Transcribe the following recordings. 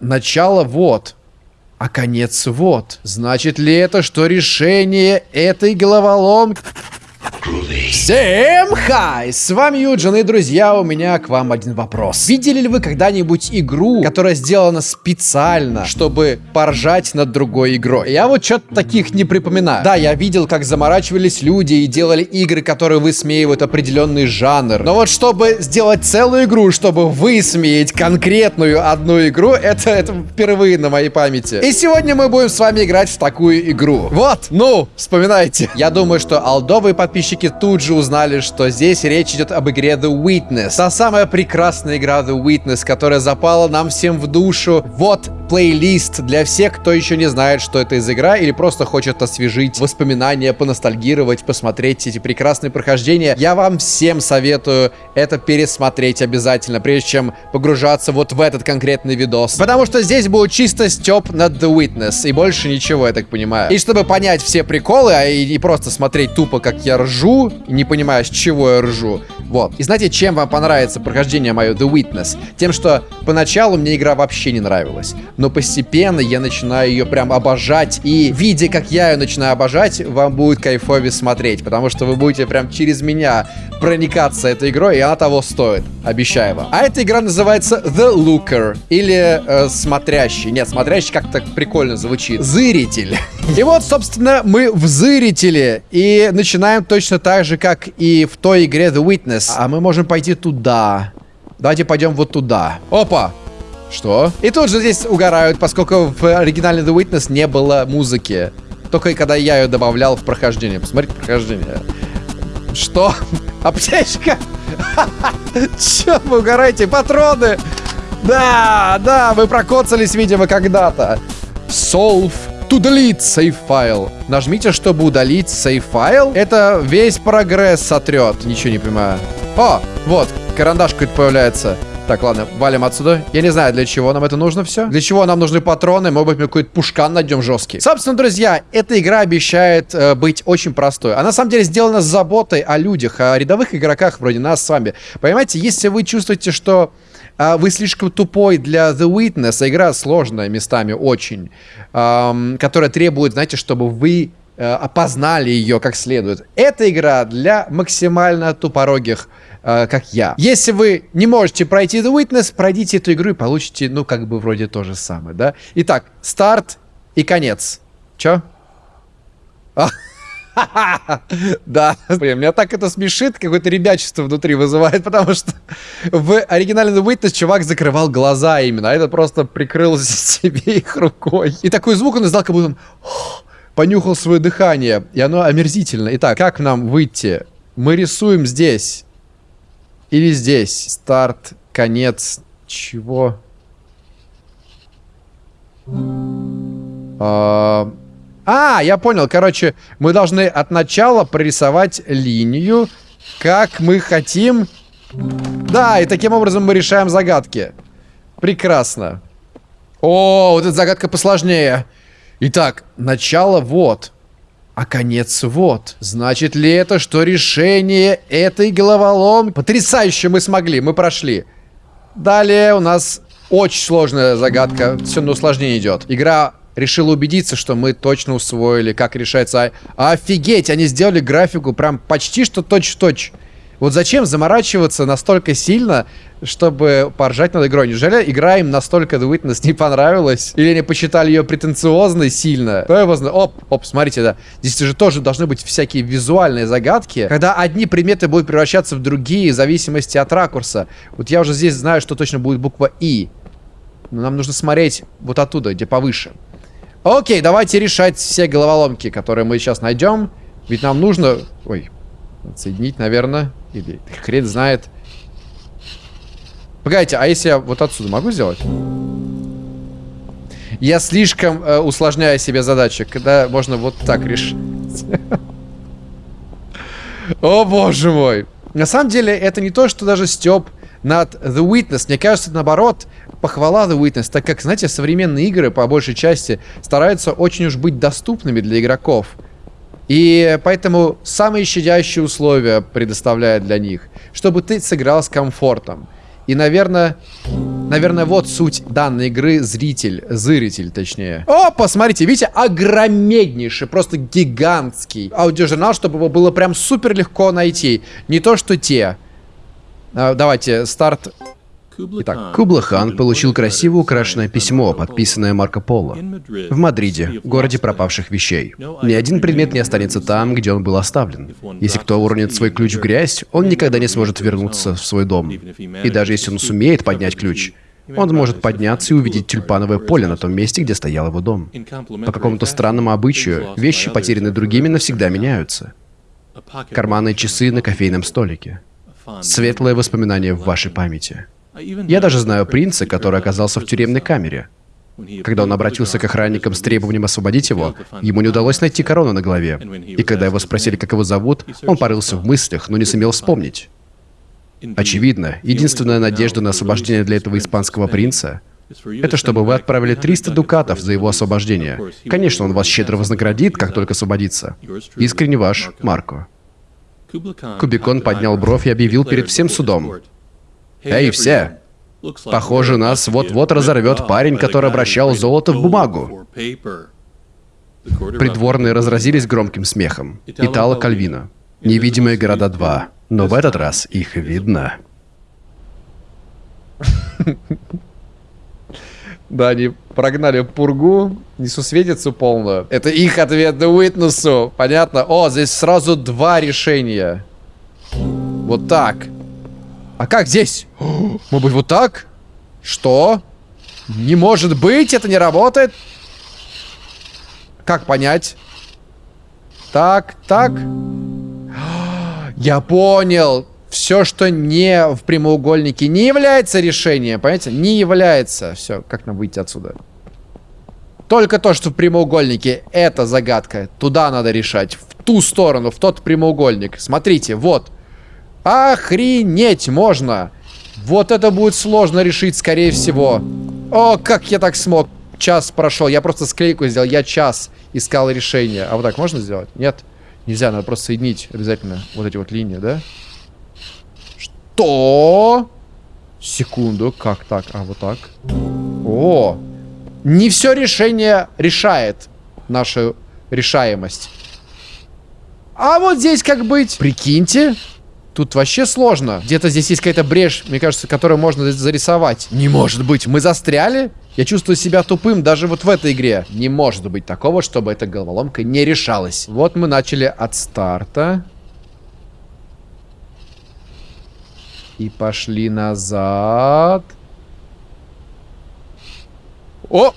Начало вот, а конец вот. Значит ли это, что решение этой головоломки... Всем хай! С вами Юджин и, друзья, у меня к вам один вопрос. Видели ли вы когда-нибудь игру, которая сделана специально, чтобы поржать над другой игрой? Я вот что-то таких не припоминаю. Да, я видел, как заморачивались люди и делали игры, которые высмеивают определенный жанр. Но вот чтобы сделать целую игру, чтобы высмеять конкретную одну игру, это, это впервые на моей памяти. И сегодня мы будем с вами играть в такую игру. Вот, ну, вспоминайте. Я думаю, что алдовые подписчики разработчики тут же узнали, что здесь речь идет об игре The Witness. Та самая прекрасная игра The Witness, которая запала нам всем в душу. Вот плейлист для всех, кто еще не знает, что это из игра, или просто хочет освежить воспоминания, поностальгировать, посмотреть эти прекрасные прохождения. Я вам всем советую это пересмотреть обязательно, прежде чем погружаться вот в этот конкретный видос. Потому что здесь будет чисто степ над The Witness, и больше ничего, я так понимаю. И чтобы понять все приколы, а и, и просто смотреть тупо, как я ржу, не понимая, с чего я ржу, вот. И знаете, чем вам понравится прохождение мое The Witness? Тем, что поначалу мне игра вообще не нравилась но постепенно я начинаю ее прям обожать. И видя, как я ее начинаю обожать, вам будет кайфовее смотреть, потому что вы будете прям через меня проникаться этой игрой, и она того стоит. Обещаю вам. А эта игра называется The Looker, или э, Смотрящий. Нет, Смотрящий как-то прикольно звучит. Зыритель. И вот, собственно, мы в Зырителе, и начинаем точно так же, как и в той игре The Witness. А мы можем пойти туда. Давайте пойдем вот туда. Опа! Что? И тут же здесь угорают, поскольку в оригинале The Witness не было музыки. Только когда я ее добавлял в прохождение. Посмотрите прохождение. Что? Аптечка? Че вы угораете? Патроны! Да, да, вы прокоцались, видимо, когда-то. Solve delete save файл. Нажмите, чтобы удалить save файл. Это весь прогресс сотрет. Ничего не понимаю. О, вот, карандаш какой-то появляется. Так, ладно, валим отсюда. Я не знаю, для чего нам это нужно все. Для чего нам нужны патроны, может быть, мы какой-то пушкан найдем жесткий. Собственно, друзья, эта игра обещает э, быть очень простой. Она, на самом деле, сделана с заботой о людях, о рядовых игроках вроде нас с вами. Понимаете, если вы чувствуете, что а вы слишком тупой для The Witness. А игра сложная местами очень, эм, которая требует, знаете, чтобы вы э, опознали ее как следует. Эта игра для максимально тупорогих э, как я. Если вы не можете пройти The Witness, пройдите эту игру и получите, ну, как бы вроде то же самое, да? Итак, старт и конец. Чё? Да, блин, меня так это смешит, какое-то ребячество внутри вызывает, потому что в оригинальном Witness чувак закрывал глаза именно, а это просто прикрыл себе их рукой. И такой звук он издал, как будто он понюхал свое дыхание, и оно омерзительно. Итак, как нам выйти? Мы рисуем здесь. Или здесь. Старт, конец. Чего? А, а, я понял. Короче, мы должны от начала прорисовать линию, как мы хотим. Да, и таким образом мы решаем загадки. Прекрасно. О, вот эта загадка посложнее. Итак, начало вот а конец вот. Значит ли это, что решение этой головоломки... Потрясающе мы смогли, мы прошли. Далее у нас очень сложная загадка, все на усложнение идет. Игра решила убедиться, что мы точно усвоили, как решается. Офигеть, они сделали графику прям почти что точь-в-точь. -точь. Вот зачем заморачиваться настолько сильно, чтобы поржать над игрой? Неужели игра им настолько The Witness не понравилась? Или они посчитали ее претенциозной сильно? Кто его знает? Оп, оп, смотрите, да. Здесь же тоже должны быть всякие визуальные загадки, когда одни предметы будут превращаться в другие в зависимости от ракурса. Вот я уже здесь знаю, что точно будет буква И. Но нам нужно смотреть вот оттуда, где повыше. Окей, давайте решать все головоломки, которые мы сейчас найдем. Ведь нам нужно... Ой, Отсоединить, наверное. Или хрен знает. Погодите, а если я вот отсюда могу сделать? Я слишком э, усложняю себе задачи, когда можно вот так решить. О, боже мой. На самом деле, это не то, что даже степ над The Witness. Мне кажется, наоборот, похвала The Witness, так как, знаете, современные игры, по большей части, стараются очень уж быть доступными для игроков. И поэтому самые щадящие условия предоставляет для них, чтобы ты сыграл с комфортом. И, наверное, Наверное, вот суть данной игры зритель, зритель точнее. О, посмотрите, видите, огромнейший, просто гигантский аудиожурнал, чтобы его было прям супер легко найти. Не то, что те. А, давайте, старт. Итак, Кубла-хан получил красиво украшенное письмо, подписанное Марко Поло. В Мадриде, городе пропавших вещей. Ни один предмет не останется там, где он был оставлен. Если кто уронит свой ключ в грязь, он никогда не сможет вернуться в свой дом. И даже если он сумеет поднять ключ, он может подняться и увидеть тюльпановое поле на том месте, где стоял его дом. По какому-то странному обычаю, вещи, потерянные другими, навсегда меняются. Карманные часы на кофейном столике. Светлое воспоминание в вашей памяти. Я даже знаю принца, который оказался в тюремной камере. Когда он обратился к охранникам с требованием освободить его, ему не удалось найти корону на голове. И когда его спросили, как его зовут, он порылся в мыслях, но не сумел вспомнить. Очевидно, единственная надежда на освобождение для этого испанского принца — это чтобы вы отправили 300 дукатов за его освобождение. Конечно, он вас щедро вознаградит, как только освободится. Искренне ваш, Марко. Кубикон поднял бровь и объявил перед всем судом. «Эй, все! Похоже, нас вот-вот разорвет парень, который обращал золото в бумагу». Придворные разразились громким смехом. Итало Кальвина. «Невидимые города 2». Но в этот раз их видно. Да, они прогнали пургу, несусветицу полную. Это их ответ на Уитнесу. Понятно? О, здесь сразу два решения. Вот так. А как здесь? Может быть, вот так? Что? Не может быть, это не работает. Как понять? Так, так. Я понял. Все, что не в прямоугольнике, не является решением. Понимаете? Не является. Все, как нам выйти отсюда? Только то, что в прямоугольнике, это загадка. Туда надо решать. В ту сторону, в тот прямоугольник. Смотрите, вот. Охренеть можно. Вот это будет сложно решить, скорее всего. О, как я так смог. Час прошел. Я просто склейку сделал. Я час искал решение. А вот так можно сделать? Нет. Нельзя, надо просто соединить обязательно вот эти вот линии, да? Что? Секунду, как так? А, вот так. О! Не все решение решает нашу решаемость. А вот здесь как быть? Прикиньте. Тут вообще сложно. Где-то здесь есть какая-то брешь, мне кажется, которую можно зарисовать. Не может быть, мы застряли? Я чувствую себя тупым даже вот в этой игре. Не может быть такого, чтобы эта головоломка не решалась. Вот мы начали от старта. И пошли назад. О!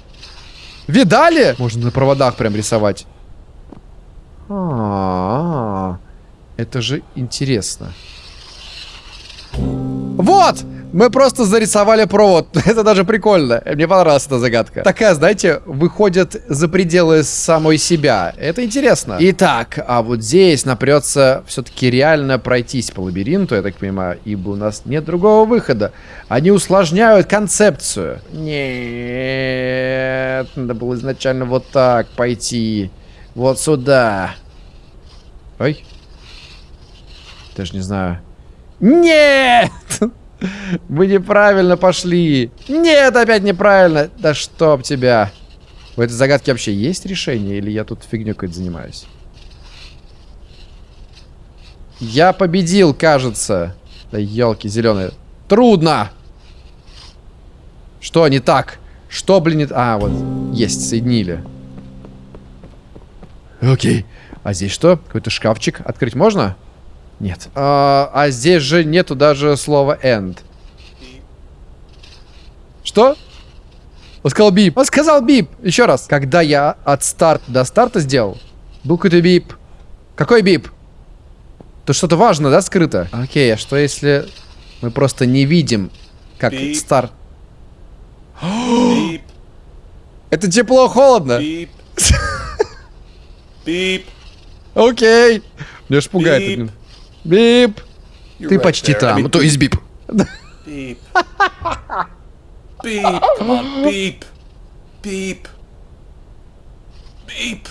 Видали? Можно на проводах прям рисовать. А, -а, -а. это же интересно. Вот! Мы просто зарисовали провод. Это даже прикольно. Мне понравилась эта загадка. Такая, знаете, выходит за пределы самой себя. Это интересно. Итак, а вот здесь напрется все-таки реально пройтись по лабиринту, я так понимаю, ибо у нас нет другого выхода. Они усложняют концепцию. Нет, надо было изначально вот так пойти. Вот сюда. Ой. Даже не знаю. Нет! Мы неправильно пошли. Нет, опять неправильно. Да чтоб тебя. У этой загадки вообще есть решение? Или я тут фигню какой-то занимаюсь? Я победил, кажется. Да елки зеленые. Трудно! Что не так? Что, блин, не... А, вот. Есть, соединили. Окей. А здесь что? Какой-то шкафчик. Открыть можно? Нет. А, а здесь же нету даже слова end. Что? Он сказал бип. Он сказал бип. Еще раз. Когда я от старта до старта сделал, был какой-то бип. Какой бип? Тут что-то важно, да, скрыто? Окей, а что если мы просто не видим, как beep. старт... Beep. Это тепло-холодно. Beep. Beep. Окей. Меня аж пугает. Beep. Ты почти там, то есть beep. Beep. Beep, beep. Beep. Beep.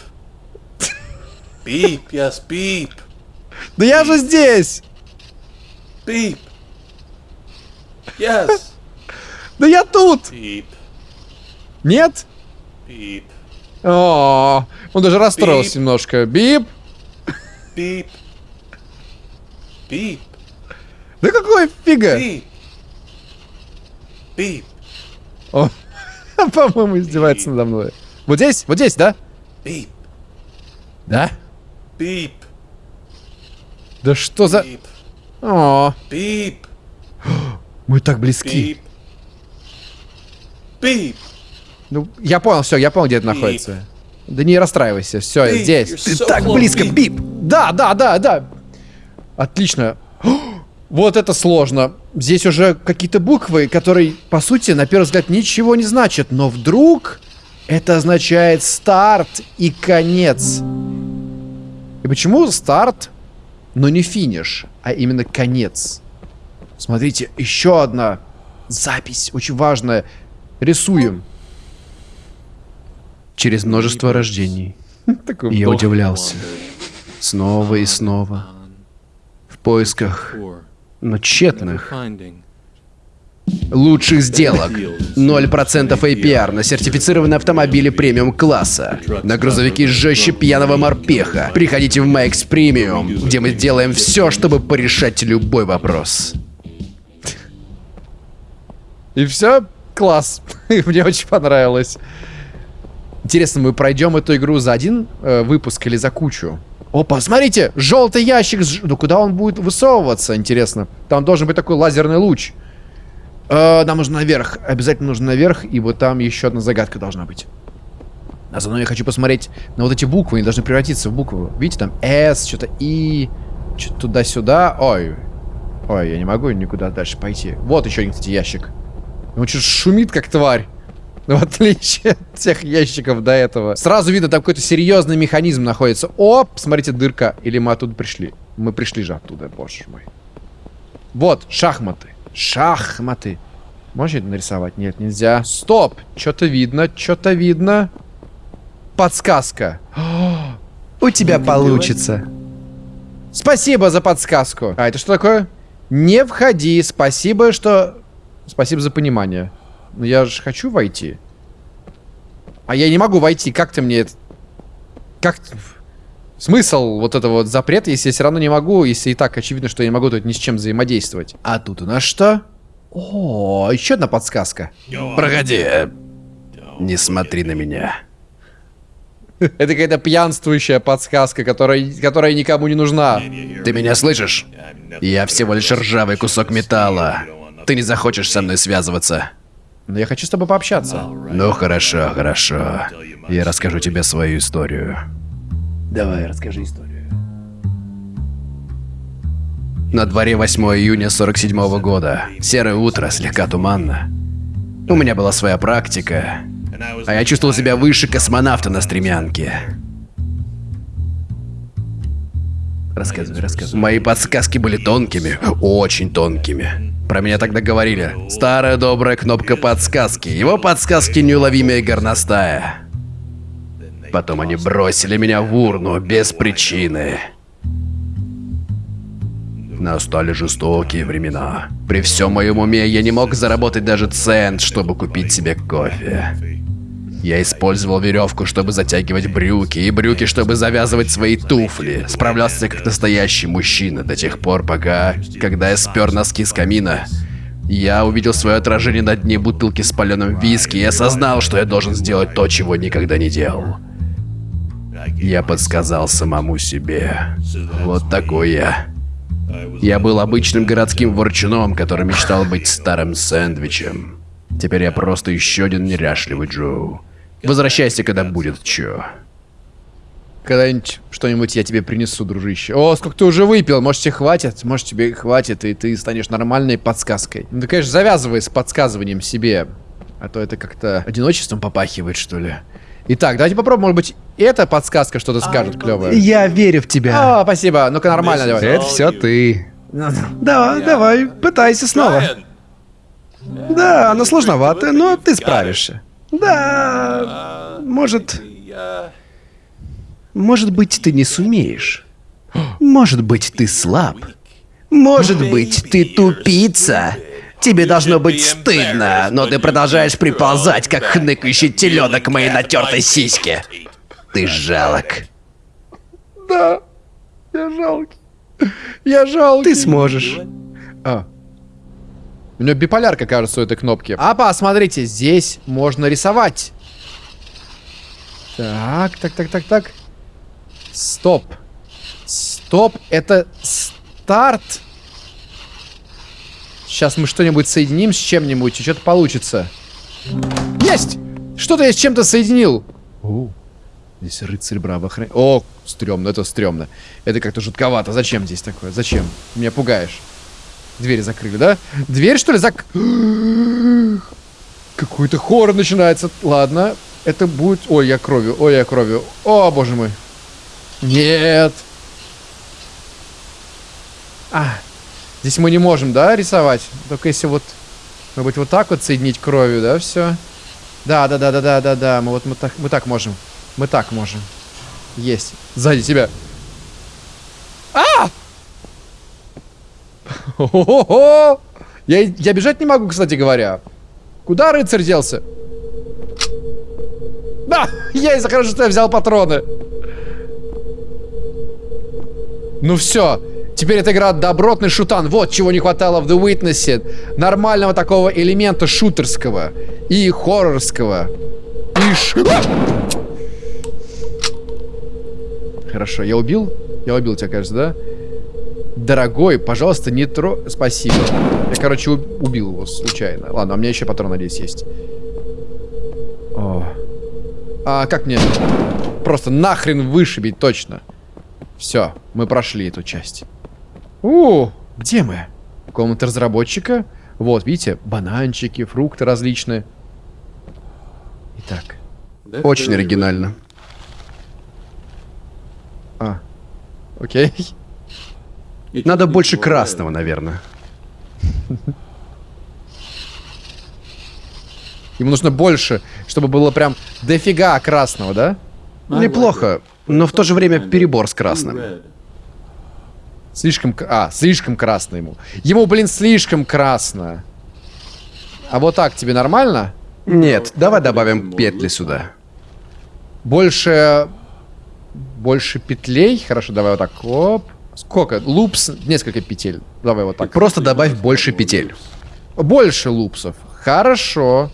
Beep, yes, beep. Да я же здесь. Бип. Yes. Да я тут! Beep. Нет? Beep. О, он даже расстроился Бип. немножко. Бип. Beep. Beep. Да какой фига? Beep. Beep. О, по-моему, издевается надо мной. Вот здесь? Вот здесь, да? Beep. Да? Beep. Да что за... Beep. О, Beep. мы так близки. Beep. Beep. Ну, я понял, все, я понял, где это находится. Да не расстраивайся, все, здесь. Ты so так близко, бип. Да, да, да, да. Отлично. Вот это сложно. Здесь уже какие-то буквы, которые, по сути, на первый взгляд ничего не значат. Но вдруг это означает старт и конец. И почему старт, но не финиш, а именно конец? Смотрите, еще одна запись, очень важная. Рисуем. Через множество рождений. Я удивлялся. Снова и снова. В поисках, но тщетных, лучших сделок. 0% APR на сертифицированные автомобили премиум класса. На грузовики жестче пьяного морпеха. Приходите в Max Premium, где мы делаем все, чтобы порешать любой вопрос. И все? Класс. Мне очень понравилось. Интересно, мы пройдем эту игру за один э, выпуск или за кучу? Опа, смотрите, желтый ящик. Ну куда он будет высовываться, интересно? Там должен быть такой лазерный луч. Э, нам нужно наверх. Обязательно нужно наверх, и вот там еще одна загадка должна быть. А заодно я хочу посмотреть на вот эти буквы. Они должны превратиться в букву. Видите, там S, что-то И, что-то туда-сюда. Ой. Ой, я не могу никуда дальше пойти. Вот еще один, кстати, ящик. Он что шумит, как тварь. В отличие от тех ящиков до этого. Сразу видно, там какой-то серьезный механизм находится. Оп, смотрите, дырка. Или мы оттуда пришли? Мы пришли же оттуда, боже мой. Вот, шахматы. Шахматы. Можно это нарисовать? Нет, нельзя. Стоп! Что-то видно, что-то видно. Подсказка. У тебя получится. Спасибо за подсказку. А это что такое? Не входи. Спасибо, что... Спасибо за понимание. Но я же хочу войти. А я не могу войти. Как ты мне это... Как... Смысл вот этого вот запрета, если я все равно не могу, если и так очевидно, что я не могу тут ни с чем взаимодействовать. А тут у нас что? О, еще одна подсказка. Проходи. Не смотри на меня. Это какая-то пьянствующая подсказка, которая, которая никому не нужна. Ты меня слышишь? Я всего лишь ржавый кусок металла. Ты не захочешь со мной связываться. Но я хочу с тобой пообщаться. Ну хорошо, хорошо. Я расскажу тебе свою историю. Давай, расскажи историю. На дворе 8 июня 47 года. Серое утро, слегка туманно. У меня была своя практика, а я чувствовал себя выше космонавта на стремянке. Рассказывай, рассказывай. Мои подсказки были тонкими, очень тонкими. Про меня тогда говорили. Старая добрая кнопка подсказки. Его подсказки неуловимее и горностая. Потом они бросили меня в урну без причины. Настали жестокие времена. При всем моем уме я не мог заработать даже цент, чтобы купить себе кофе. Я использовал веревку, чтобы затягивать брюки, и брюки, чтобы завязывать свои туфли. Справлялся как настоящий мужчина до тех пор, пока, когда я спер носки с камина, я увидел свое отражение на дне бутылки с паленым виски и осознал, что я должен сделать то, чего никогда не делал. Я подсказал самому себе. Вот такой я. Я был обычным городским ворчуном, который мечтал быть старым сэндвичем. Теперь я просто еще один неряшливый Джоу. Возвращайся, когда будет чё. Когда-нибудь что-нибудь я тебе принесу, дружище. О, сколько ты уже выпил? Может, тебе хватит? Может, тебе хватит, и ты станешь нормальной подсказкой. Ну, ты, конечно, завязывай с подсказыванием себе. А то это как-то одиночеством попахивает, что ли. Итак, давайте попробуем, может быть, эта подсказка что-то скажет клевое. Я верю в тебя. А, спасибо. Ну-ка, нормально давай. Это все ты. Давай, давай, пытайся снова. Да, оно сложновато, но ты справишься. Да, может... Может быть, ты не сумеешь. Может быть, ты слаб. Может быть, ты тупица. Тебе должно быть стыдно, но ты продолжаешь приползать, как хныкающий теленок моей натертой сиське. Ты жалок. Да, я жалкий. Я жалкий. Ты сможешь. А. У него биполярка, кажется, у этой кнопки. А, посмотрите, здесь можно рисовать. Так, так, так, так, так. Стоп. Стоп, это старт. Сейчас мы что-нибудь соединим с чем-нибудь, и что-то получится. Есть! Что-то я с чем-то соединил. О, здесь рыцарь браво охран... О, стрёмно, это стрёмно. Это как-то жутковато. Зачем здесь такое? Зачем? Меня пугаешь. Двери закрыли, да? Дверь, что ли, зак... Какой-то хоррор начинается. Ладно, это будет... Ой, я кровью, ой, я кровью. О, боже мой. Нет. А, здесь мы не можем, да, рисовать? Только если вот... Может быть, вот так вот соединить кровью, да, все? Да, да, да, да, да, да, да. Мы вот мы так, мы так можем. Мы так можем. Есть. Сзади тебя. А! О-хо-хо! Я, я бежать не могу, кстати говоря. Куда рыцарь делся? Да! Я из-за хорошо, что я взял патроны. Ну все. Теперь эта игра добротный шутан. Вот чего не хватало в The Witness. Нормального такого элемента шутерского. И хоррорского. И ш... Хорошо, я убил? Я убил тебя, кажется, да? Дорогой, пожалуйста, не тро... Спасибо. Я, короче, убил его случайно. Ладно, а у меня еще патрон, надеюсь, есть. О. А как мне просто нахрен вышибить точно? Все, мы прошли эту часть. У, где мы? Комната разработчика. Вот, видите, бананчики, фрукты различные. Итак. Очень оригинально. А, окей. Надо больше красного, наверное. Ему нужно больше, чтобы было прям дофига красного, да? Неплохо, но в то же время перебор с красным. Слишком... А, слишком красно ему. Ему, блин, слишком красно. А вот так тебе нормально? Нет, давай добавим петли сюда. Больше... Больше петлей? Хорошо, давай вот так. Оп. Сколько? Лупс? Несколько петель. Давай вот так. Просто добавь больше петель. Больше лупсов. Хорошо.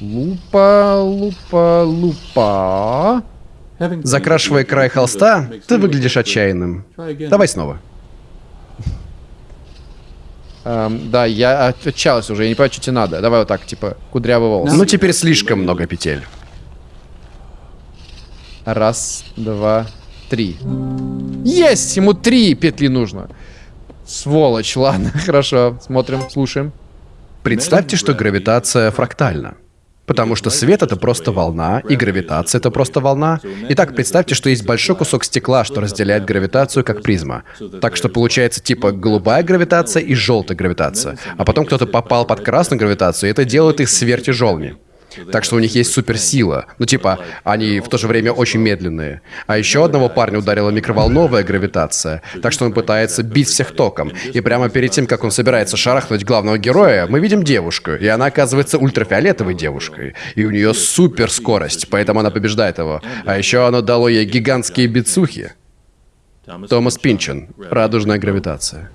Лупа, лупа, лупа. Закрашивая край холста, ты выглядишь отчаянным. Давай снова. Эм, да, я отчаялся уже, я не понимаю, что тебе надо. Давай вот так, типа, кудрявый волос. Ну теперь слишком много петель. Раз, два, три. Есть! Ему три петли нужно. Сволочь, ладно, хорошо. Смотрим, слушаем. Представьте, что гравитация фрактальна. Потому что свет — это просто волна, и гравитация — это просто волна. Итак, представьте, что есть большой кусок стекла, что разделяет гравитацию как призма. Так что получается типа голубая гравитация и желтая гравитация. А потом кто-то попал под красную гравитацию, и это делает их сверхтяжелыми. Так что у них есть суперсила. Ну типа, они в то же время очень медленные. А еще одного парня ударила микроволновая гравитация. Так что он пытается бить всех током. И прямо перед тем, как он собирается шарахнуть главного героя, мы видим девушку. И она оказывается ультрафиолетовой девушкой. И у нее супер скорость, поэтому она побеждает его. А еще оно дало ей гигантские бицухи. Томас Пинчен. Радужная гравитация.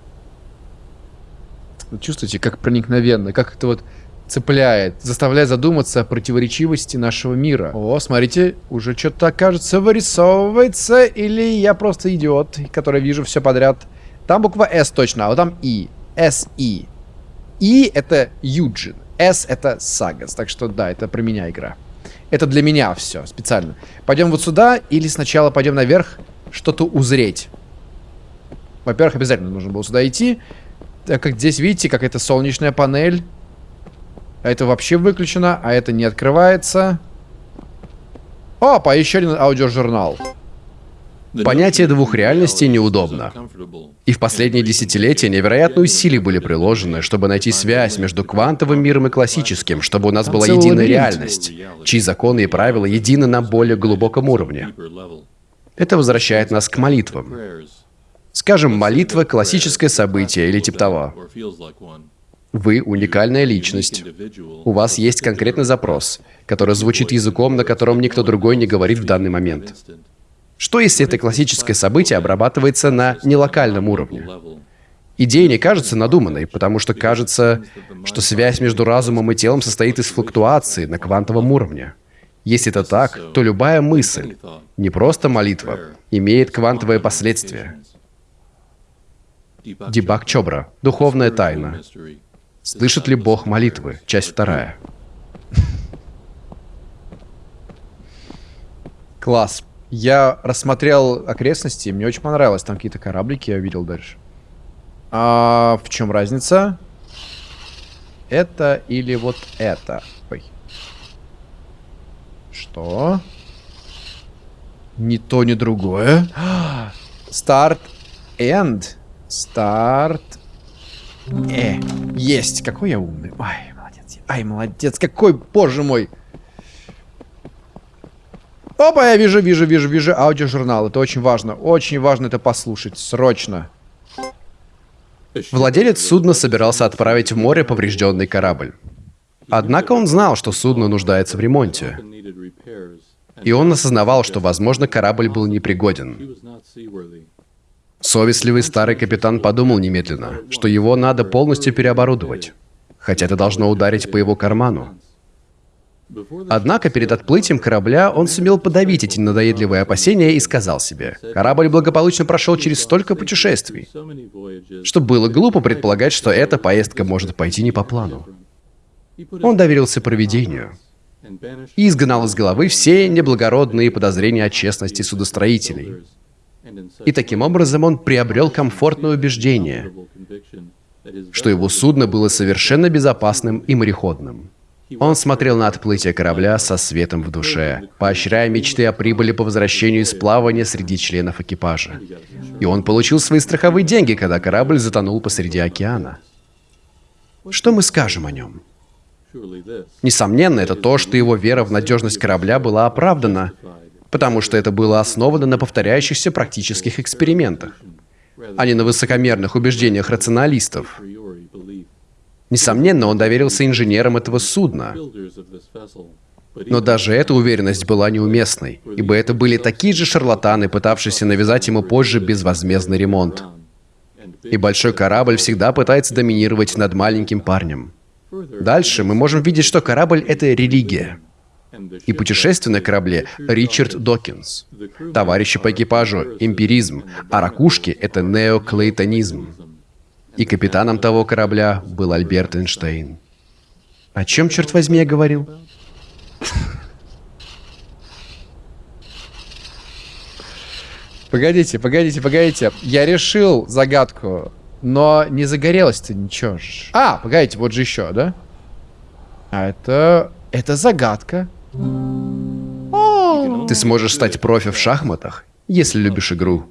Чувствуете, как проникновенно, как это вот цепляет, заставляет задуматься о противоречивости нашего мира. О, смотрите, уже что-то, кажется, вырисовывается, или я просто идиот, который вижу все подряд. Там буква S точно, а вот там И. S-И. И это Юджин. S это Сагас. Так что да, это про меня игра. Это для меня все, специально. Пойдем вот сюда, или сначала пойдем наверх, что-то узреть. Во-первых, обязательно нужно было сюда идти. Так как здесь, видите, как это солнечная панель. А это вообще выключено, а это не открывается. Опа, еще один аудиожурнал. Понятие двух реальностей неудобно. И в последние десятилетия невероятные усилия были приложены, чтобы найти связь между квантовым миром и классическим, чтобы у нас была единая реальность, чьи законы и правила едины на более глубоком уровне. Это возвращает нас к молитвам. Скажем, молитва — классическое событие или типа того. Вы уникальная личность. У вас есть конкретный запрос, который звучит языком, на котором никто другой не говорит в данный момент. Что если это классическое событие обрабатывается на нелокальном уровне? Идея не кажется надуманной, потому что кажется, что связь между разумом и телом состоит из флуктуации на квантовом уровне. Если это так, то любая мысль, не просто молитва, имеет квантовые последствия. Дебаг Чобра. Духовная тайна. Слышит ли Бог молитвы? Часть вторая. Класс. Я рассмотрел окрестности, мне очень понравилось. Там какие-то кораблики я видел дальше. А в чем разница? Это или вот это? Ой. Что? Ни то, ни другое. Старт, энд. Старт. Э, есть. Какой я умный. Ай, молодец. Ай, молодец. Какой, боже мой. Опа, я вижу, вижу, вижу, вижу аудиожурнал. Это очень важно. Очень важно это послушать. Срочно. Владелец судна собирался отправить в море поврежденный корабль. Однако он знал, что судно нуждается в ремонте. И он осознавал, что, возможно, корабль был непригоден. Совестливый старый капитан подумал немедленно, что его надо полностью переоборудовать. Хотя это должно ударить по его карману. Однако перед отплытием корабля он сумел подавить эти надоедливые опасения и сказал себе, корабль благополучно прошел через столько путешествий, что было глупо предполагать, что эта поездка может пойти не по плану. Он доверился проведению и изгнал из головы все неблагородные подозрения о честности судостроителей. И таким образом он приобрел комфортное убеждение, что его судно было совершенно безопасным и мореходным. Он смотрел на отплытие корабля со светом в душе, поощряя мечты о прибыли по возвращению из плавания среди членов экипажа. И он получил свои страховые деньги, когда корабль затонул посреди океана. Что мы скажем о нем? Несомненно, это то, что его вера в надежность корабля была оправдана, потому что это было основано на повторяющихся практических экспериментах, а не на высокомерных убеждениях рационалистов. Несомненно, он доверился инженерам этого судна. Но даже эта уверенность была неуместной, ибо это были такие же шарлатаны, пытавшиеся навязать ему позже безвозмездный ремонт. И большой корабль всегда пытается доминировать над маленьким парнем. Дальше мы можем видеть, что корабль — это религия. И путешествие на корабле — Ричард Докинс. Товарищи по экипажу — эмпиризм, а ракушки — это неоклейтонизм. И капитаном того корабля был Альберт Эйнштейн. О чем, черт возьми, я говорил? Погодите, погодите, погодите. Я решил загадку, но не загорелось-то ничего. А, погодите, вот же еще, да? А это... Это загадка. Ты сможешь стать профи в шахматах, если любишь игру.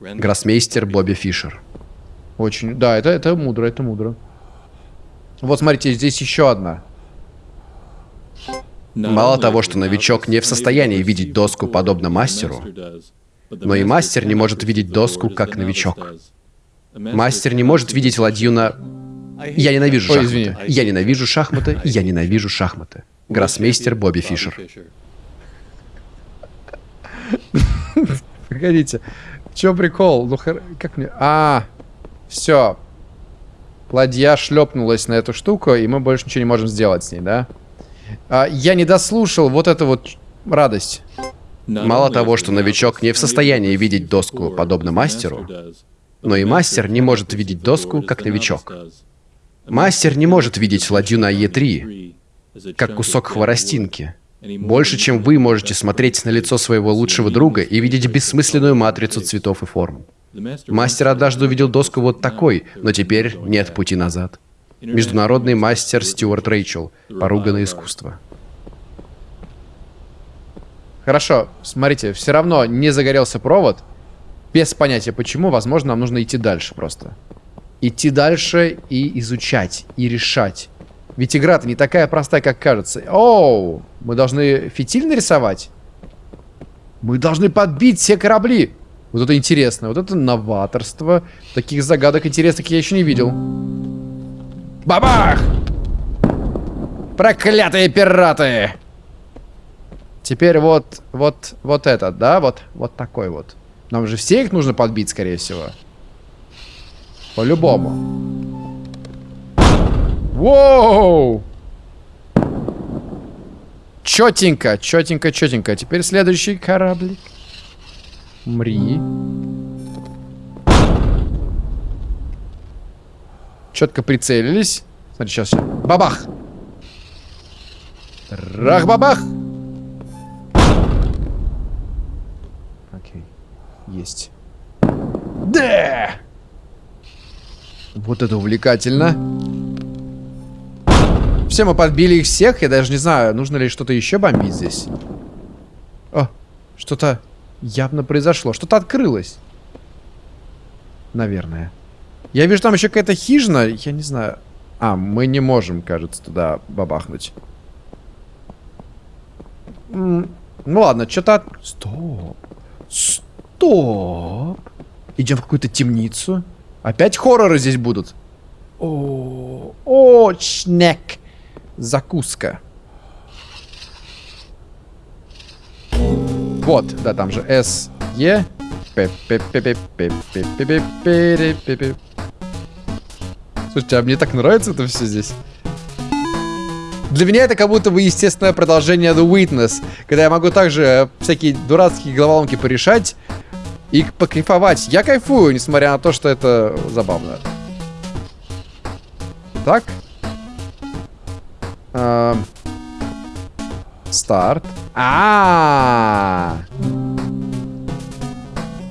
Гроссмейстер Бобби Фишер. Очень, да, это, это мудро, это мудро. Вот смотрите, здесь еще одна. Мало того, что новичок не в состоянии видеть доску подобно мастеру, но и мастер не может видеть доску как новичок. Мастер не может видеть ладью на... Я ненавижу шахматы. Я ненавижу шахматы. Я ненавижу шахматы. Гроссмейстер Бобби Фишер. Погодите. Че прикол? Ну, как мне... А, все. Ладья шлепнулась на эту штуку, и мы больше ничего не можем сделать с ней, да? А, я не дослушал вот эту вот радость. Мало того, что новичок не в состоянии видеть доску подобно мастеру, но и мастер не может видеть доску как новичок. Мастер не может видеть ладью на Е3, как кусок хворостинки. Больше, чем вы можете смотреть на лицо своего лучшего друга и видеть бессмысленную матрицу цветов и форм. Мастер однажды увидел доску вот такой, но теперь нет пути назад. Международный мастер Стюарт Рэйчел. Поруганное искусство. Хорошо, смотрите, все равно не загорелся провод. Без понятия почему, возможно, нам нужно идти дальше просто. Идти дальше и изучать, и решать. Ведь игра-то не такая простая, как кажется. Оу, мы должны фитиль нарисовать? Мы должны подбить все корабли. Вот это интересно. Вот это новаторство. Таких загадок интересных я еще не видел. Бабах! Проклятые пираты! Теперь вот, вот, вот этот, да? Вот, вот такой вот. Нам же все их нужно подбить, скорее всего. По-любому. Воу! Четенько, четенько, четенько. Теперь следующий кораблик. Мри. Четко прицелились. Смотри, сейчас. Бабах! Рах-бабах! Окей. Есть. Да! Вот это увлекательно. Все, мы подбили их всех. Я даже не знаю, нужно ли что-то еще бомбить здесь. О, что-то явно произошло. Что-то открылось. Наверное. Я вижу, там еще какая-то хижина. Я не знаю. А, мы не можем, кажется, туда бабахнуть. Ну ладно, что-то... От... Стоп. Стоп. Идем в какую-то темницу. Опять хорроры здесь будут. О, о, шнек. Закуска. Вот, да, там же С, Е. Слушайте, а мне так нравится это все здесь. Для меня это как будто бы естественное продолжение The Witness, когда я могу также всякие дурацкие головоломки порешать и покайфовать. Я кайфую, несмотря на то, что это забавно. Так. Эм. Старт. А, -а, а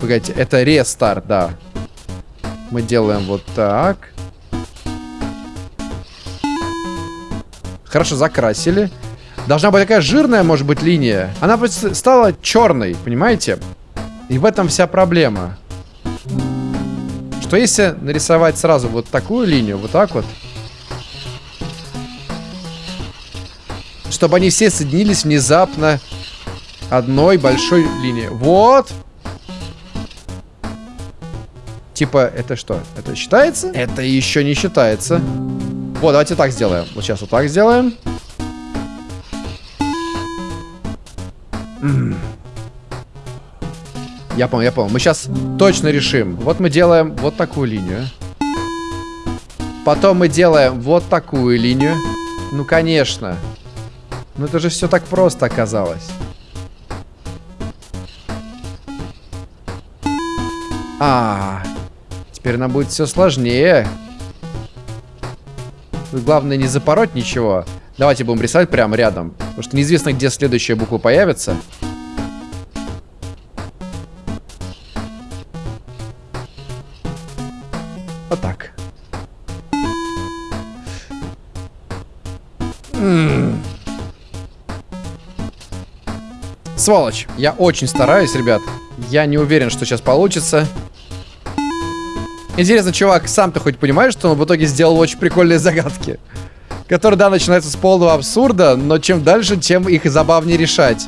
Погодите, это рестарт, да. Мы делаем вот так. Хорошо, закрасили. Должна быть такая жирная, может быть, линия. Она просто стала черной, понимаете? И в этом вся проблема. Что если нарисовать сразу вот такую линию, вот так вот, чтобы они все соединились внезапно одной большой линией. Вот! Типа, это что? Это считается? Это еще не считается. Вот, давайте так сделаем. Вот сейчас вот так сделаем. Я понял, я понял. Мы сейчас точно решим. Вот мы делаем вот такую линию. Потом мы делаем вот такую линию. Ну, конечно. Ну, это же все так просто оказалось. А, теперь нам будет все сложнее. Тут главное не запороть ничего. Давайте будем рисовать прямо рядом. Потому что неизвестно, где следующая буква появится. Сволочь. Я очень стараюсь, ребят. Я не уверен, что сейчас получится. Интересно, чувак, сам ты хоть понимаешь, что он в итоге сделал очень прикольные загадки? Которые, да, начинаются с полного абсурда, но чем дальше, тем их забавнее решать.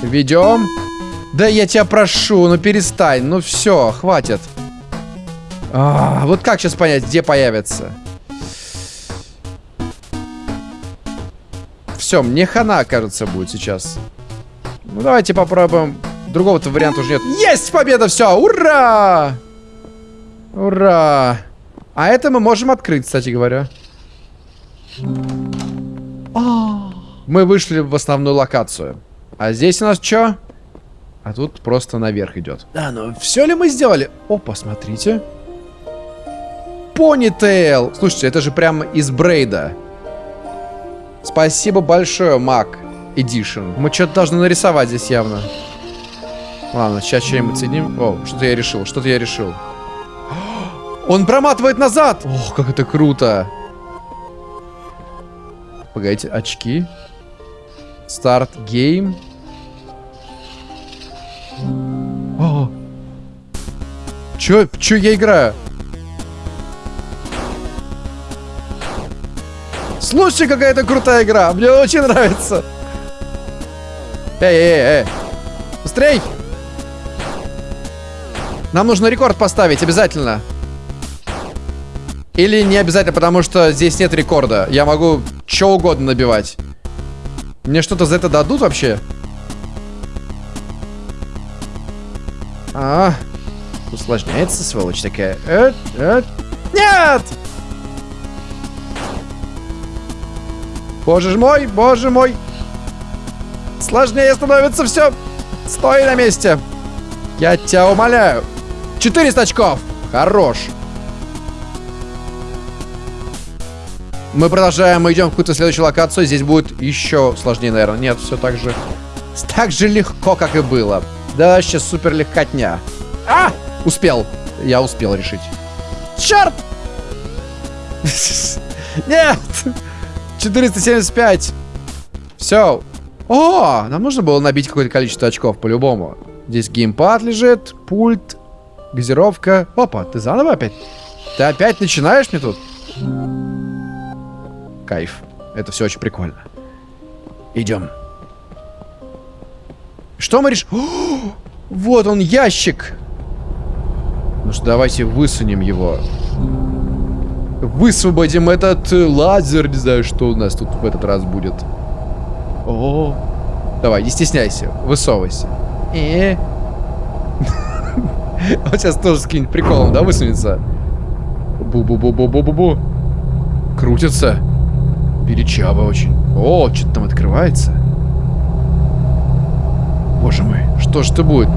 Ведем. Да я тебя прошу, ну перестань. Ну все, хватит. А, вот как сейчас понять, где появится? Все, мне хана, кажется, будет сейчас. Ну, давайте попробуем. Другого-то варианта уже нет. Есть победа, все, ура! Ура! А это мы можем открыть, кстати говоря. Мы вышли в основную локацию. А здесь у нас что? А тут просто наверх идет. Да, ну все ли мы сделали? О, посмотрите. Понитейл. Слушайте, это же прямо из Брейда. Спасибо большое, Мак Edition. Мы что-то должны нарисовать здесь явно. Ладно, сейчас что-нибудь соединим. О, что-то я решил, что-то я решил. Он проматывает назад! Ох, как это круто. Погодите, очки. Start game. О! Чё, чё я играю? Слушай, какая это крутая игра. Мне очень нравится. Эй, эй, эй. Быстрей. Нам нужно рекорд поставить, обязательно. Или не обязательно, потому что здесь нет рекорда. Я могу что угодно набивать. Мне что-то за это дадут вообще? А, усложняется, сволочь такая. Э, э. Нет! Боже мой, боже мой. Сложнее становится все. Стой на месте. Я тебя умоляю. 400 очков. Хорош. Мы продолжаем, мы идем в какую-то следующую локацию. Здесь будет еще сложнее, наверное. Нет, все так же. Так же легко, как и было. Да, сейчас супер легкотня. А! Успел. Я успел решить. Черт! Нет! 475. Все. О, нам нужно было набить какое-то количество очков, по-любому. Здесь геймпад лежит, пульт, газировка. Опа, ты заново опять? Ты опять начинаешь мне тут? Кайф. Это все очень прикольно. Идем. Что мы решим? Вот он, ящик. Ну что, давайте высунем его. Высвободим этот э, лазер. Не знаю, что у нас тут в этот раз будет. О, Давай, не стесняйся. Высовывайся. Э. Он сейчас тоже с каким-нибудь приколом, да, высунется? Бу-бу-бу-бу-бу-бу-бу. Крутится. Величаво очень. О, что-то там открывается. Боже мой, что ж это будет?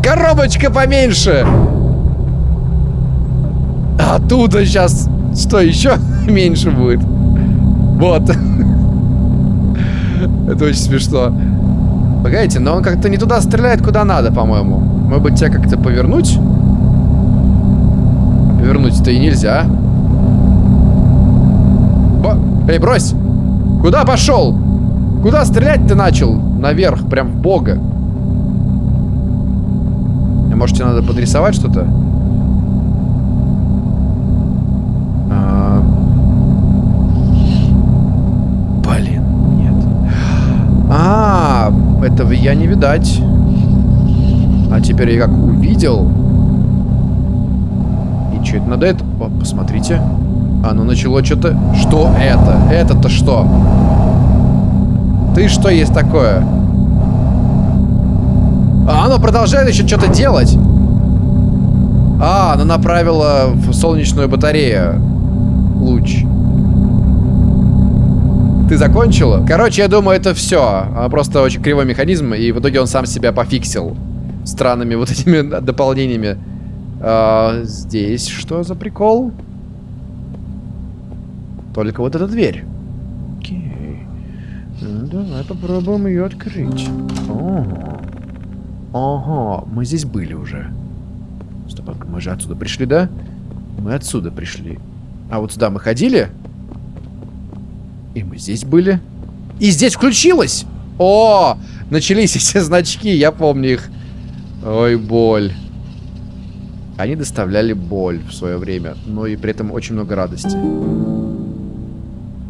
Коробочка поменьше. А оттуда сейчас что еще меньше будет? Вот. Это очень смешно. Погодите, но он как-то не туда стреляет, куда надо, по-моему. Может быть, тебя как-то повернуть? Повернуть-то и нельзя. Бо... Эй, брось! Куда пошел? Куда стрелять ты начал? Наверх, прям в бога. Может, тебе надо подрисовать что-то? А... Блин, нет. А, этого я не видать. А теперь я как увидел. И что это надо это? О, посмотрите. Оно начало что-то... Что это? Это-то что? Ты что есть такое? А оно продолжает еще что-то делать. А, оно направило в солнечную батарею. Луч. Ты закончила? Короче, я думаю, это все. Просто очень кривой механизм, и в итоге он сам себя пофиксил. Странными вот этими дополнениями. А, здесь что за прикол? Только вот эта дверь. Окей. Ну, давай попробуем ее открыть. Ого. Ага, мы здесь были уже. Стоп, а мы же отсюда пришли, да? Мы отсюда пришли. А вот сюда мы ходили? И мы здесь были. И здесь включилось! О! Начались эти значки, я помню их. Ой, боль. Они доставляли боль в свое время, но и при этом очень много радости.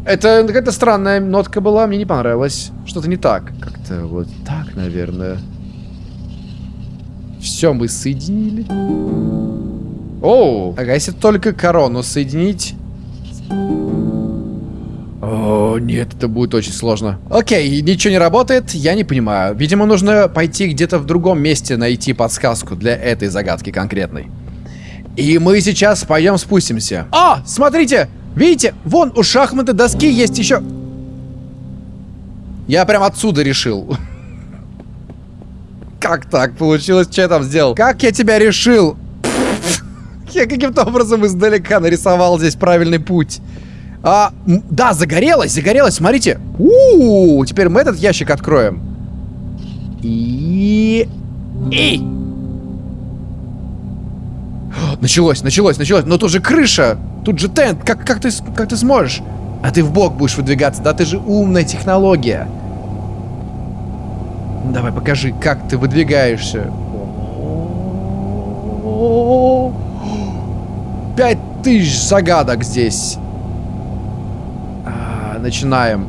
Это какая-то странная нотка была, мне не понравилось. Что-то не так. Как-то вот так, наверное. Все мы соединили. Оу, ага, если только корону соединить... О, нет, это будет очень сложно. Окей, ничего не работает, я не понимаю. Видимо, нужно пойти где-то в другом месте найти подсказку для этой загадки конкретной. И мы сейчас пойдем спустимся. А, смотрите, видите, вон у шахматы доски есть еще... Я прям отсюда решил. Как так получилось? Что я там сделал? Как я тебя решил? Я каким-то образом издалека нарисовал здесь правильный путь. А, да, загорелось, загорелось, смотрите. У, -у, у теперь мы этот ящик откроем. И... И... Началось, началось, началось. Но тут же крыша. Тут же тент. Как, как, ты, как ты сможешь? А ты в бок будешь выдвигаться. Да ты же умная технология. Давай, покажи, как ты выдвигаешься. пять тысяч загадок здесь. А, начинаем.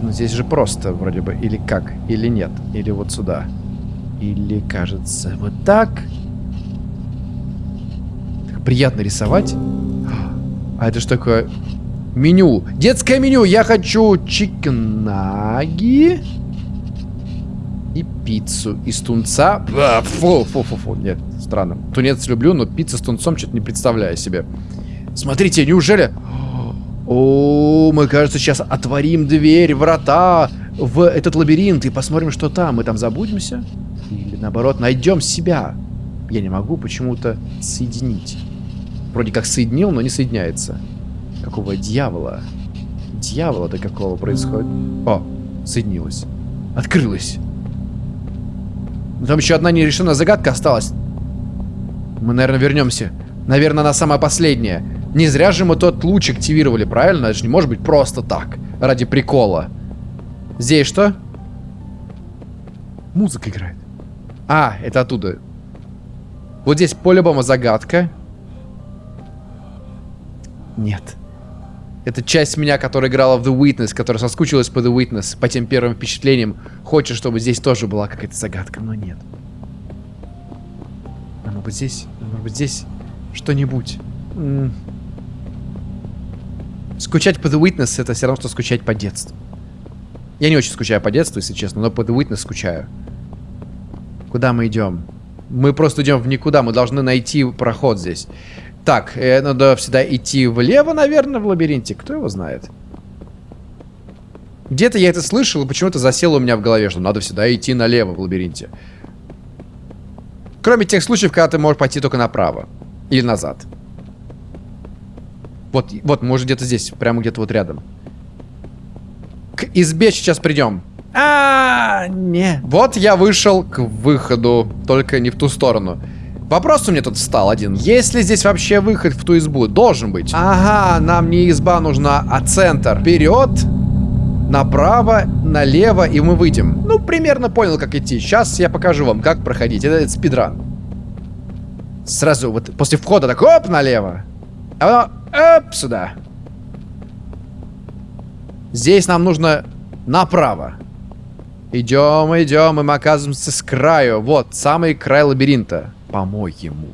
Ну, здесь же просто вроде бы. Или как? Или нет? Или вот сюда. Или, кажется, вот так. Приятно рисовать. А это что такое? Меню. Детское меню. Я хочу чикенаги и пиццу из тунца. А, фу, фу, фу, фу. Нет, странно. Тунец люблю, но пицца с тунцом что-то не представляю себе. Смотрите, неужели... О, мы, кажется, сейчас отворим дверь, врата в этот лабиринт и посмотрим, что там. Мы там забудемся? Или, наоборот, найдем себя? Я не могу почему-то соединить. Вроде как соединил, но не соединяется. Какого дьявола? Дьявола-то какого происходит? О, соединилась. Открылась. Но там еще одна нерешенная загадка осталась. Мы, наверное, вернемся. Наверное, она самая последняя. Не зря же мы тот луч активировали, правильно? Это же не может быть просто так. Ради прикола. Здесь что? Музыка играет. А, это оттуда. Вот здесь по-любому загадка. Нет. Это часть меня, которая играла в The Witness, которая соскучилась по The Witness, по тем первым впечатлениям. Хочет, чтобы здесь тоже была какая-то загадка, но нет. А может быть здесь, может быть здесь что-нибудь. Скучать по The Witness это все равно, что скучать по детству. Я не очень скучаю по детству, если честно, но по The Witness скучаю. Куда мы идем? Мы просто идем в никуда, мы должны найти проход здесь. Так, э, надо всегда идти влево, наверное, в лабиринте. Кто его знает? Где-то я это слышал, и почему-то засело у меня в голове, что надо всегда идти налево в лабиринте. Кроме тех случаев, когда ты можешь пойти только направо. Или назад. Вот, вот, уже где-то здесь, прямо где-то вот рядом. К избе сейчас придем. А, не. Вот я вышел к выходу, только не в ту сторону. Вопрос у меня тут встал один. Есть ли здесь вообще выход в ту избу? Должен быть. Ага, нам не изба нужна, а центр. Вперед, направо, налево, и мы выйдем. Ну, примерно понял, как идти. Сейчас я покажу вам, как проходить. Это, это спидран. Сразу вот после входа так, оп, налево. А потом, оп, сюда. Здесь нам нужно направо. Идем, идем, и мы оказываемся с краю. Вот, самый край лабиринта. По-моему.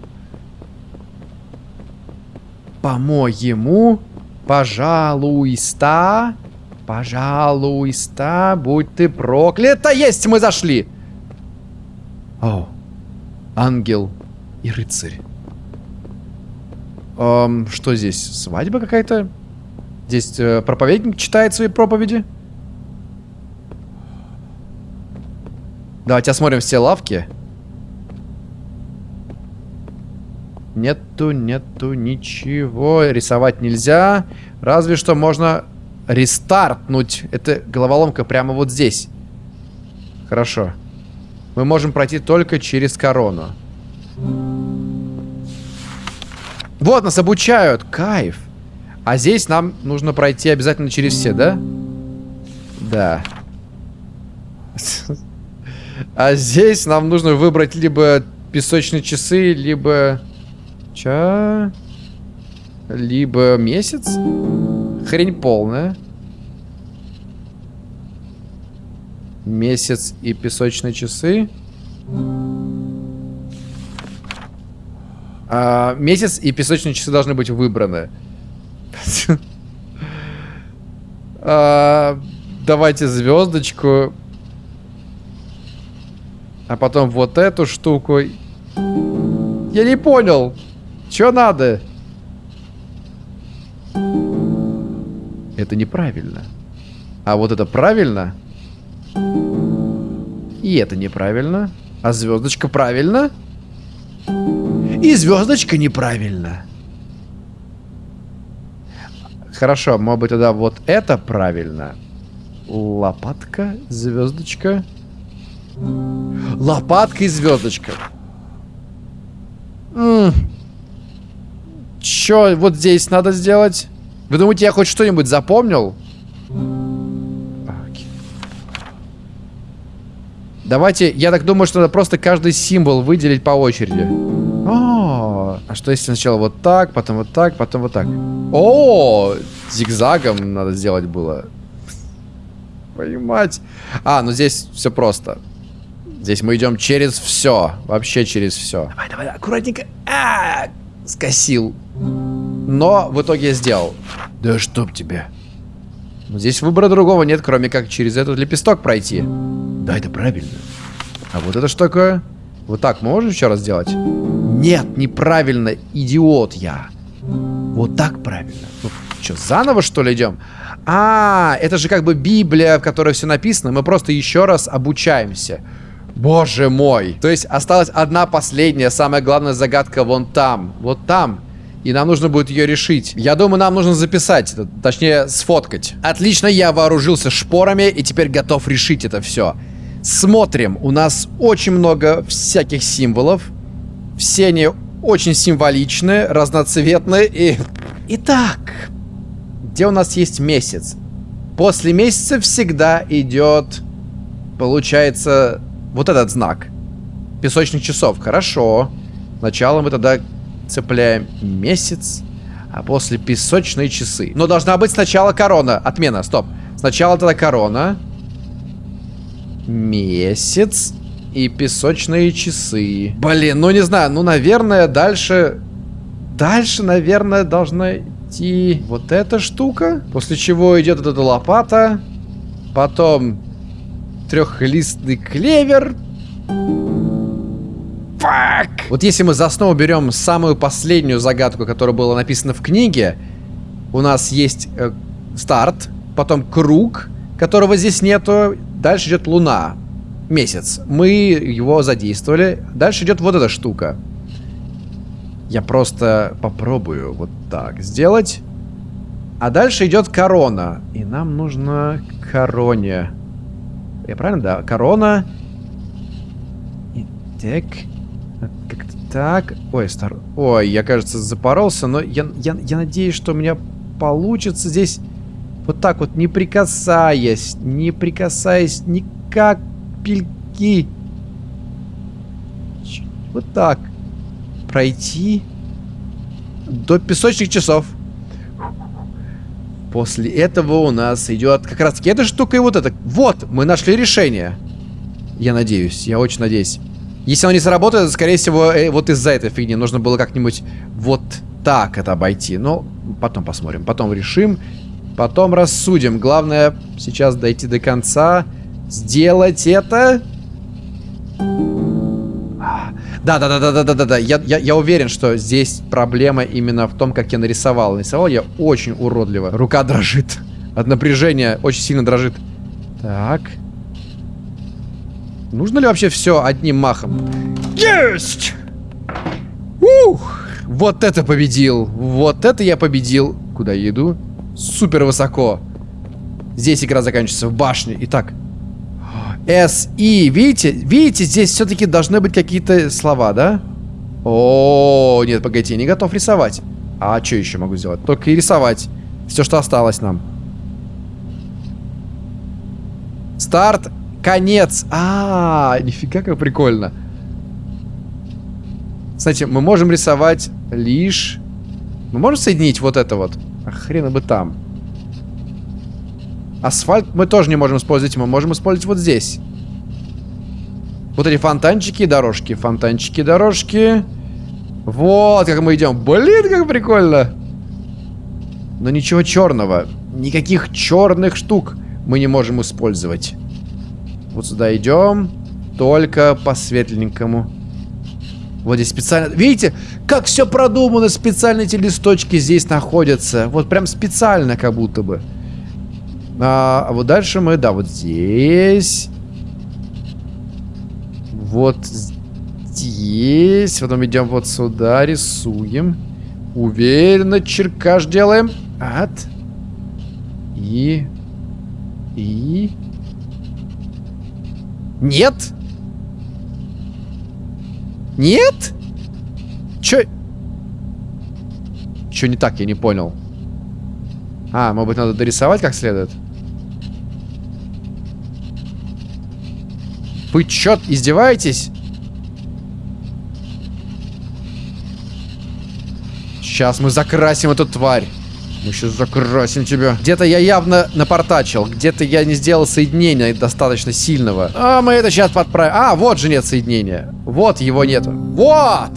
По-моему. Пожалуйста. Пожалуйста, будь ты проклята. Есть, мы зашли. О, ангел и рыцарь. Эм, что здесь? Свадьба какая-то? Здесь э, проповедник читает свои проповеди? Давайте осмотрим все лавки. Нету, нету ничего. Рисовать нельзя. Разве что можно рестартнуть. Это головоломка прямо вот здесь. Хорошо. Мы можем пройти только через корону. Вот, нас обучают. Кайф. А здесь нам нужно пройти обязательно через все, да? Да. А здесь нам нужно выбрать либо песочные часы, либо... Ча... Либо месяц? Хрень полная. Месяц и песочные часы. А, месяц и песочные часы должны быть выбраны. а, давайте звездочку. А потом вот эту штуку. Я не понял. Что надо? Это неправильно. А вот это правильно? И это неправильно. А звездочка правильно? И звездочка неправильно. Хорошо, может быть тогда вот это правильно. Лопатка, звездочка. Лопатка и звездочка. Чё вот здесь надо сделать? Вы думаете, я хоть что-нибудь запомнил? Давайте, я так думаю, что надо просто каждый символ выделить по очереди. О, а что если сначала вот так, потом вот так, потом вот так? О, зигзагом надо сделать было. Твою мать. А, ну здесь все просто. Здесь мы идем через все. Вообще через все. Давай, давай, аккуратненько. А, скосил. Но в итоге я сделал. Да чтоб тебе. Здесь выбора другого нет, кроме как через этот лепесток пройти. Да, это правильно. А вот это что такое? Вот так мы можем еще раз сделать? Нет, неправильно, идиот я. Вот так правильно. Ну, что, заново что ли идем? А, это же как бы Библия, в которой все написано. Мы просто еще раз обучаемся. Боже мой. То есть осталась одна последняя, самая главная загадка вон там. Вот там. И нам нужно будет ее решить. Я думаю, нам нужно записать, точнее, сфоткать. Отлично, я вооружился шпорами и теперь готов решить это все. Смотрим, у нас очень много всяких символов. Все они очень символичные, разноцветные и... Итак, где у нас есть месяц? После месяца всегда идет, получается, вот этот знак. Песочных часов. Хорошо. Сначала мы тогда цепляем месяц, а после песочные часы. Но должна быть сначала корона. Отмена, стоп. Сначала тогда корона. Месяц и песочные часы. Блин, ну не знаю, ну, наверное, дальше... Дальше, наверное, должна идти вот эта штука. После чего идет эта лопата. Потом трехлистный клевер. Вот если мы за основу берем самую последнюю загадку, которая была написана в книге, у нас есть э, старт, потом круг, которого здесь нету, дальше идет луна, месяц. Мы его задействовали, дальше идет вот эта штука. Я просто попробую вот так сделать. А дальше идет корона. И нам нужно короне. Я правильно, да? Корона. И так. Так. Ой, стар... Ой, я, кажется, запоролся, но я, я, я надеюсь, что у меня получится здесь вот так вот, не прикасаясь, не прикасаясь ни капельки. Вот так. Пройти до песочных часов. После этого у нас идет как раз таки эта штука и вот это. Вот, мы нашли решение. Я надеюсь, я очень надеюсь. Если оно не сработает, скорее всего, э, вот из-за этой фигни нужно было как-нибудь вот так это обойти. Но потом посмотрим, потом решим, потом рассудим. Главное сейчас дойти до конца, сделать это. Да-да-да-да-да-да-да. Я, я, я уверен, что здесь проблема именно в том, как я нарисовал. Нарисовал я очень уродливо. Рука дрожит. От напряжения очень сильно дрожит. Так. Нужно ли вообще все одним махом? Есть! Ух! Вот это победил! Вот это я победил! Куда я иду? Супер высоко. Здесь игра заканчивается в башне. Итак. С, И. Видите? Видите, здесь все-таки должны быть какие-то слова, да? О, нет, погодите, я не готов рисовать. А что еще могу сделать? Только и рисовать. Все, что осталось нам. Старт конец. А, -а, а, нифига как прикольно. Кстати, мы можем рисовать лишь... Мы можем соединить вот это вот? А бы там. Асфальт мы тоже не можем использовать. Мы можем использовать вот здесь. Вот эти фонтанчики и дорожки. Фонтанчики и дорожки. Вот как мы идем. Блин, как прикольно. Но ничего черного. Никаких черных штук мы не можем использовать. Вот сюда идем. Только по светленькому. Вот здесь специально... Видите, как все продумано. Специально эти листочки здесь находятся. Вот прям специально как будто бы. А, а вот дальше мы... Да, вот здесь. Вот здесь. Потом идем вот сюда, рисуем. Уверенно черкаш делаем. От. И... И... Нет? Нет? Чё? Чё не так, я не понял. А, может быть, надо дорисовать как следует? Вы чё, издеваетесь? Сейчас мы закрасим эту тварь. Мы сейчас закрасим тебя. Где-то я явно напортачил. Где-то я не сделал соединения достаточно сильного. А, мы это сейчас подправим. А, вот же нет соединения. Вот его нету. Вот!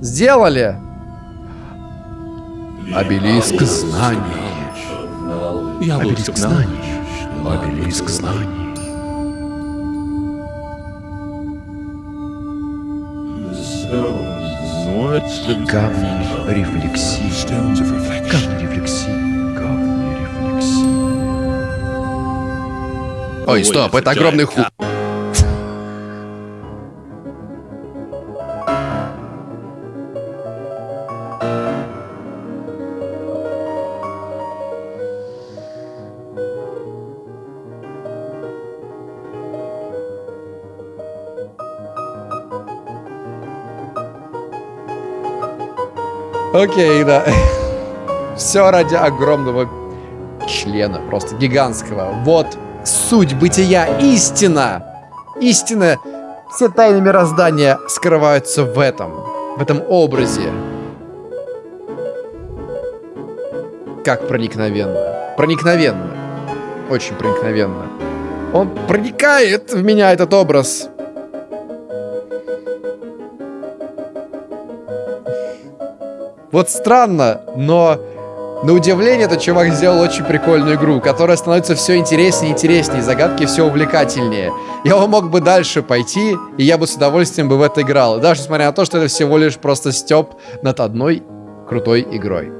Сделали. Обелиск знаний. Обелиск знаний. Обелиск знаний. Камни рефлексии. Камни рефлексии. Камни рефлексии. Ой, стоп, это огромный ху... Окей, да. Все ради огромного члена, просто гигантского. Вот суть бытия, истина. Истина. Все тайны мироздания скрываются в этом, в этом образе. Как проникновенно. Проникновенно. Очень проникновенно. Он проникает в меня, этот образ. Вот странно, но на удивление этот чувак сделал очень прикольную игру, которая становится все интереснее и интереснее, загадки все увлекательнее. Я мог бы дальше пойти, и я бы с удовольствием бы в это играл. Даже несмотря на то, что это всего лишь просто степ над одной крутой игрой.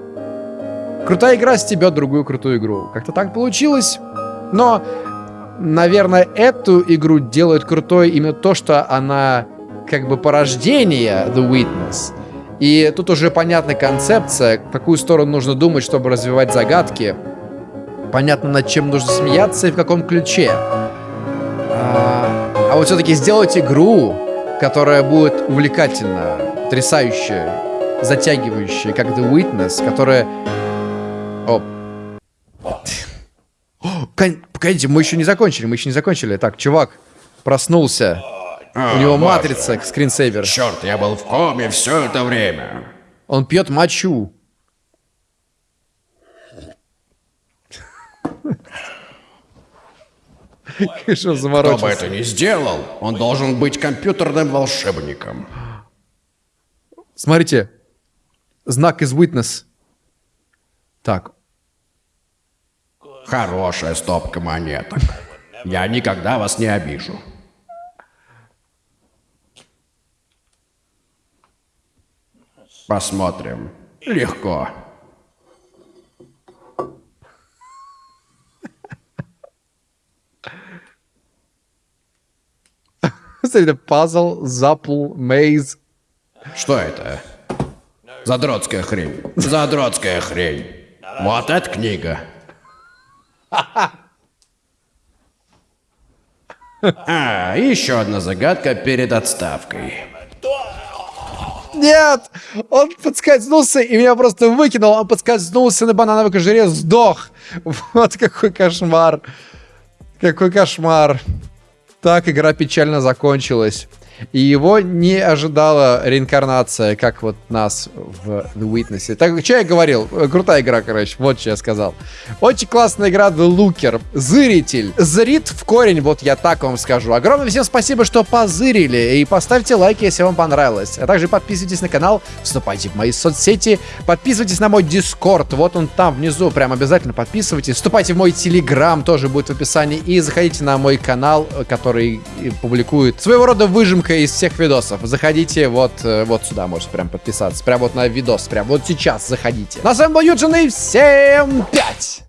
Крутая игра стебет другую крутую игру. Как-то так получилось. Но, наверное, эту игру делает крутой именно то, что она как бы порождение The Witness. И тут уже понятна концепция, в какую сторону нужно думать, чтобы развивать загадки. Понятно, над чем нужно смеяться и в каком ключе. А, а вот все-таки сделать игру, которая будет увлекательна, потрясающая, затягивающая, как The Witness, которая... О. Погодите, мы еще не закончили, мы еще не закончили. Так, чувак проснулся. У него матрица, скринсейвер. Черт, я был в коме все это время. Он пьет мочу. Что Кто бы заморочился? это ни сделал, он должен быть компьютерным волшебником. Смотрите. Знак из Witness. Так. Хорошая стопка монеток. Я никогда вас не обижу. Посмотрим. Легко. Смотрите, пазл, запл, мейз. Что это? Задротская хрень. Задротская хрень. Вот эта книга. А, еще одна загадка перед отставкой. Нет! Он подскользнулся и меня просто выкинул. Он подскользнулся на банановой кожуре, сдох. Вот какой кошмар. Какой кошмар. Так игра печально закончилась. И его не ожидала реинкарнация, как вот нас в The Witness. Так, что я говорил? Крутая игра, короче. Вот что я сказал. Очень классная игра The Looker. Зыритель. Зрит в корень, вот я так вам скажу. Огромное всем спасибо, что позырили. И поставьте лайки, если вам понравилось. А также подписывайтесь на канал, вступайте в мои соцсети, подписывайтесь на мой Дискорд. Вот он там внизу. Прям обязательно подписывайтесь. Вступайте в мой Телеграм, тоже будет в описании. И заходите на мой канал, который публикует своего рода выжимка из всех видосов. Заходите вот, э, вот сюда, можете прям подписаться. Прям вот на видос, прям вот сейчас заходите. На с вами был Юджин и всем пять!